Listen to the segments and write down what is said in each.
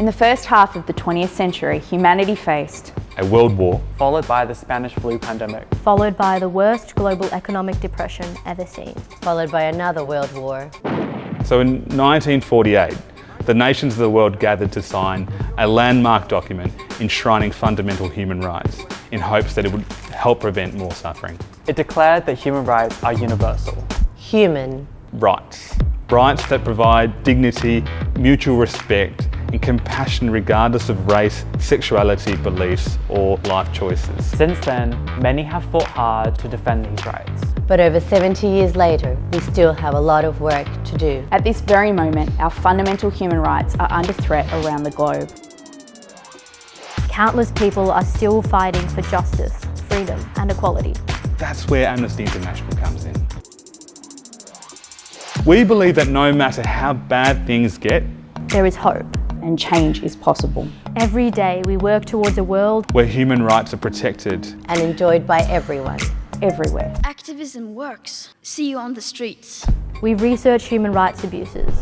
In the first half of the 20th century, humanity faced a world war, followed by the Spanish flu pandemic, followed by the worst global economic depression ever seen, followed by another world war. So in 1948, the nations of the world gathered to sign a landmark document enshrining fundamental human rights in hopes that it would help prevent more suffering. It declared that human rights are universal. Human rights. Rights that provide dignity, mutual respect and compassion regardless of race, sexuality, beliefs or life choices. Since then, many have fought hard to defend these rights. But over 70 years later, we still have a lot of work to do. At this very moment, our fundamental human rights are under threat around the globe. Countless people are still fighting for justice, freedom and equality. That's where Amnesty International comes in. We believe that no matter how bad things get, there is hope and change is possible. Every day we work towards a world where human rights are protected and enjoyed by everyone. Everywhere. Activism works. See you on the streets. We research human rights abuses.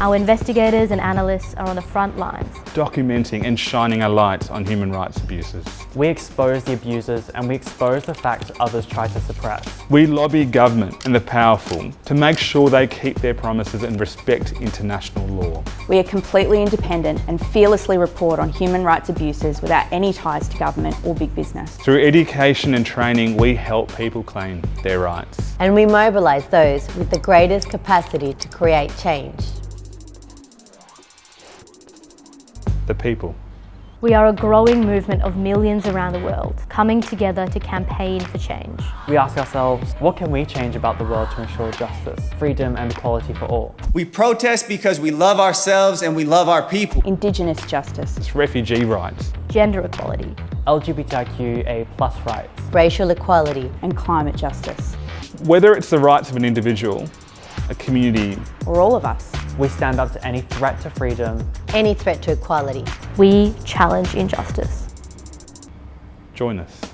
Our investigators and analysts are on the front lines. Documenting and shining a light on human rights abuses. We expose the abusers and we expose the facts others try to suppress. We lobby government and the powerful to make sure they keep their promises and respect international law. We are completely independent and fearlessly report on human rights abuses without any ties to government or big business. Through education and training, we help people claim their rights. And we mobilise those with the greatest capacity to create change. the people. We are a growing movement of millions around the world, coming together to campaign for change. We ask ourselves, what can we change about the world to ensure justice, freedom and equality for all? We protest because we love ourselves and we love our people. Indigenous justice. It's refugee rights. Gender equality. LGBTQA plus rights. Racial equality. And climate justice. Whether it's the rights of an individual, a community, or all of us. We stand up to any threat to freedom, any threat to equality. We challenge injustice. Join us.